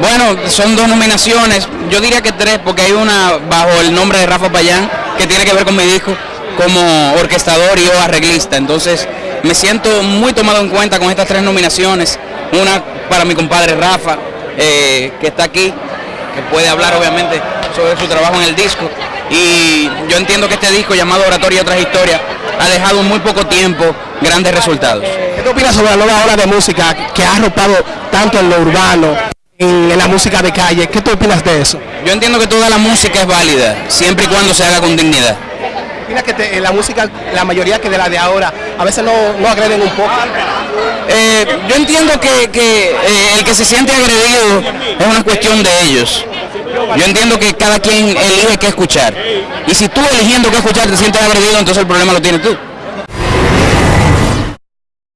Bueno, son dos nominaciones, yo diría que tres, porque hay una bajo el nombre de Rafa Payán, que tiene que ver con mi disco, como orquestador y yo arreglista. Entonces, me siento muy tomado en cuenta con estas tres nominaciones. Una para mi compadre Rafa, eh, que está aquí, que puede hablar obviamente sobre su trabajo en el disco. Y yo entiendo que este disco llamado Oratoria y otras historias ha dejado en muy poco tiempo grandes resultados. ¿Qué opinas sobre la nueva ola de música que ha arropado tanto en lo urbano, en, en la música de calle? ¿Qué tú opinas de eso? Yo entiendo que toda la música es válida, siempre y cuando se haga con dignidad. ¿Opinas que te- en la música, la mayoría que de la de ahora, a veces no, no agreden un poco? Eh, yo entiendo que, que, eh, el que se siente agredido es una cuestión de ellos. Yo entiendo que cada quien elige qué escuchar. Y si tú eligiendo qué escuchar te sientes agredido, entonces el problema lo tienes tú.